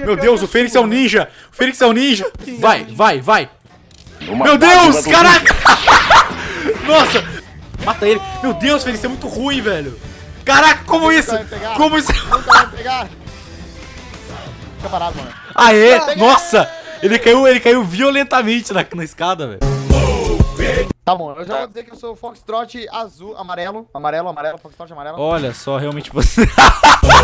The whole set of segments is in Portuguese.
Meu Deus, o Fênix é um ninja! O Fênix é um ninja! Vai, vai, vai! Meu Deus, caraca! Nossa! Mata ele! Meu Deus, Fênix é muito ruim, velho! Caraca, como isso? Como isso? Fica parado, mano. Aê! Nossa! Ele caiu, ele caiu violentamente na, na escada, velho. Tá bom, eu já vou dizer que eu sou Foxtrot azul, amarelo. Amarelo, amarelo, Foxtrot amarelo. Olha só, realmente você.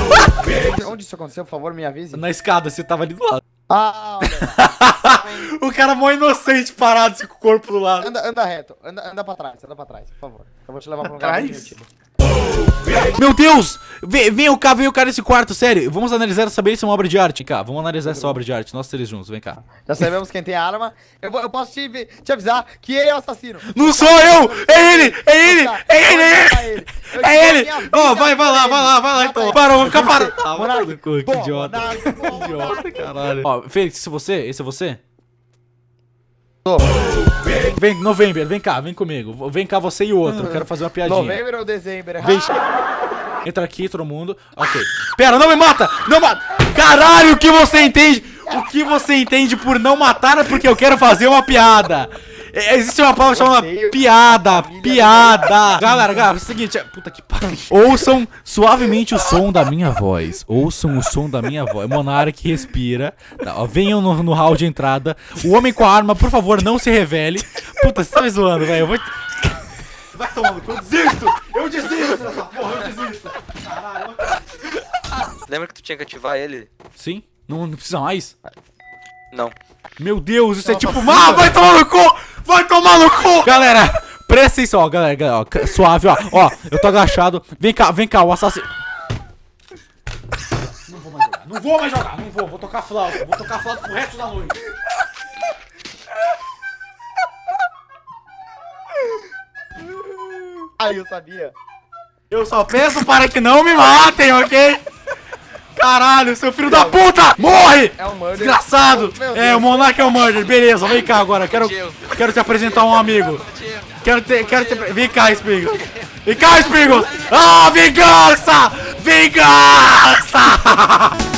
Onde isso aconteceu, por favor, me avise. na escada, você tava ali do lado. Ah, olha. O cara mó inocente parado assim, com o corpo do lado. anda, anda reto, anda, anda pra trás, anda pra trás, por favor. Eu vou te levar pra um lugar. Meu Deus! Vem, vem cá, vem o cara nesse quarto, sério. Vamos analisar, saber se é uma obra de arte, cá. Vamos analisar essa obra de arte, nós três juntos, vem cá. Já sabemos quem tem a arma. Eu, vou- eu posso te, te avisar que ele é o assassino. Não sou eu! É ele! É ele! É ele! É ele! É ele! Ó, vai, vai por lá, vai lá, vai lá então. Para, vamos ficar parado. Ah, Monark. vai no cu, que idiota. Boa, Idiota, caralho. Ó, Fênix, esse é você? Esse é você? Vem, November, vem cá, vem comigo. Vem cá você e o outro, eu quero fazer uma piadinha. Novembro ou dezembro? Vem. Entra aqui, todo mundo. Ok. Pera, não me mata! Não mata! Caralho, o que você entende? O que você entende por não matar é porque eu quero fazer uma piada. É, Existe uma palavra chamada piada, piada. Galera, galera, é o seguinte, é- puta que pariu. Ouçam suavemente o som da minha voz. Ouçam o som da minha voz. Monark respira. Tá, ó, venham no, no hall de entrada. O homem com a arma, por favor, não se revele. Puta, você tá me zoando, velho. Eu vou. Vai tomando, eu desisto! Eu desisto dessa porra, eu desisto! Lembra que tu tinha que ativar ele? Sim? Não, não precisa mais? Não. Meu Deus, isso é tipo. Ah, vai tomar no cu! Vai tomar no cu! Galera, presta atenção, ó, galera, galera, ó, suave, ó. Ó, eu tô agachado. Vem cá, vem cá, o assassino. Não vou mais jogar, não vou mais jogar, não vou, vou tocar flauta, vou tocar flauta pro resto da noite. Aí eu sabia. Eu só peço para que não me matem, ok? Caralho, seu filho da puta! Morre! É um murder. Desgraçado! É, o Monark é o Murder, beleza, vem cá agora, quero, quero te apresentar um amigo. Quero te, quero te, vem cá, Spigo. Vem cá, Spigo! Ah, vingança! Vingança!